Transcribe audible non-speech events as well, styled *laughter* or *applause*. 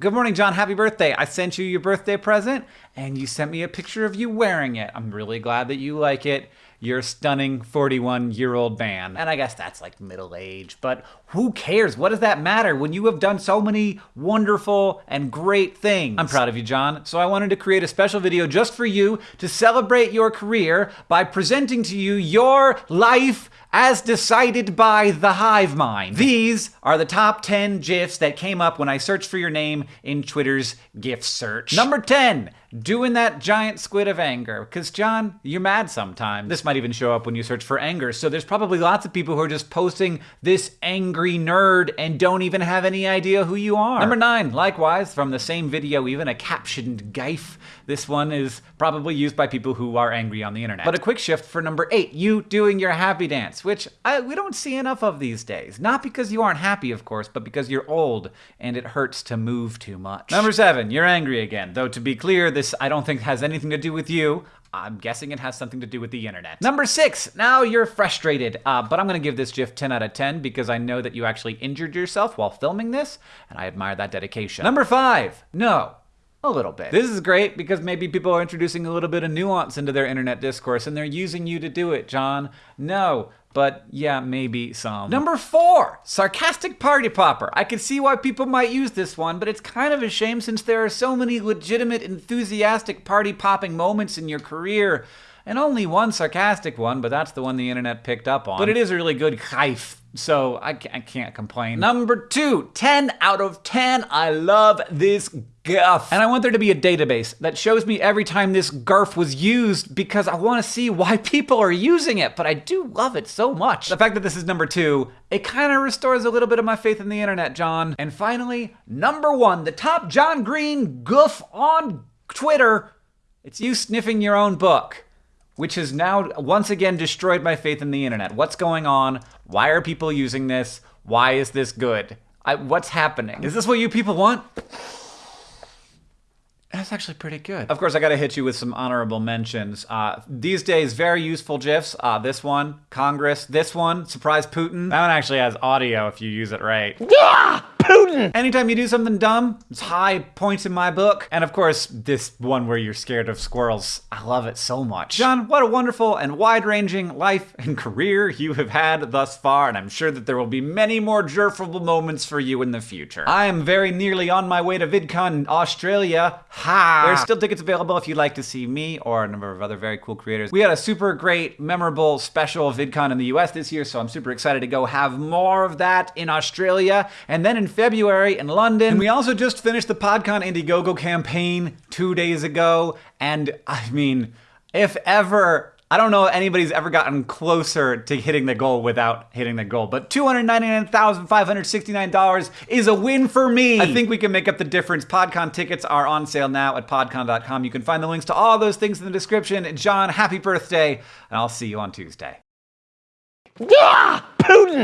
Good morning, John. Happy birthday. I sent you your birthday present and you sent me a picture of you wearing it. I'm really glad that you like it. You're a stunning 41 year old man. And I guess that's like middle age, but who cares? What does that matter when you have done so many wonderful and great things? I'm proud of you, John. So I wanted to create a special video just for you to celebrate your career by presenting to you your life as decided by the hive mind. These are the top 10 GIFs that came up when I searched for your name in Twitter's GIF search. Number 10, doing that giant squid of anger. Because, John, you're mad sometimes. This might even show up when you search for anger, so there's probably lots of people who are just posting this angry nerd and don't even have any idea who you are. Number 9, likewise, from the same video, even a captioned gif. This one is probably used by people who are angry on the internet. But a quick shift for number 8, you doing your happy dance which I, we don't see enough of these days. Not because you aren't happy, of course, but because you're old and it hurts to move too much. Number seven, you're angry again. Though to be clear, this I don't think has anything to do with you. I'm guessing it has something to do with the internet. Number six, now you're frustrated. Uh, but I'm gonna give this GIF 10 out of 10 because I know that you actually injured yourself while filming this, and I admire that dedication. Number five, no, a little bit. This is great because maybe people are introducing a little bit of nuance into their internet discourse and they're using you to do it, John. No, but yeah, maybe some. Number four, sarcastic party popper. I can see why people might use this one, but it's kind of a shame since there are so many legitimate, enthusiastic party popping moments in your career. And only one sarcastic one, but that's the one the internet picked up on. But it is a really good kaif so I can't complain. Number two, 10 out of 10. I love this garf. And I want there to be a database that shows me every time this garf was used because I want to see *laughs* why people are using it, but I do love it so much. The fact that this is number two, it kind of restores a little bit of my faith in the internet, John. And finally, number one, the top John Green goof on Twitter. It's you sniffing your own book which has now once again destroyed my faith in the internet. What's going on? Why are people using this? Why is this good? I, what's happening? Is this what you people want? That's actually pretty good. Of course, I gotta hit you with some honorable mentions. Uh, these days, very useful GIFs. Uh, this one, Congress. This one, Surprise Putin. That one actually has audio if you use it right. Yeah! Putin! Anytime you do something dumb, it's high points in my book. And of course, this one where you're scared of squirrels. I love it so much. John, what a wonderful and wide-ranging life and career you have had thus far, and I'm sure that there will be many more jerfable moments for you in the future. I am very nearly on my way to VidCon Australia. Ha! There's still tickets available if you'd like to see me or a number of other very cool creators. We had a super great, memorable, special VidCon in the US this year, so I'm super excited to go have more of that in Australia. And then in February in London. And we also just finished the PodCon Indiegogo campaign two days ago. And I mean, if ever I don't know if anybody's ever gotten closer to hitting the goal without hitting the goal, but $299,569 is a win for me. I think we can make up the difference. PodCon tickets are on sale now at podcon.com. You can find the links to all those things in the description. John, happy birthday, and I'll see you on Tuesday. Yeah! Putin!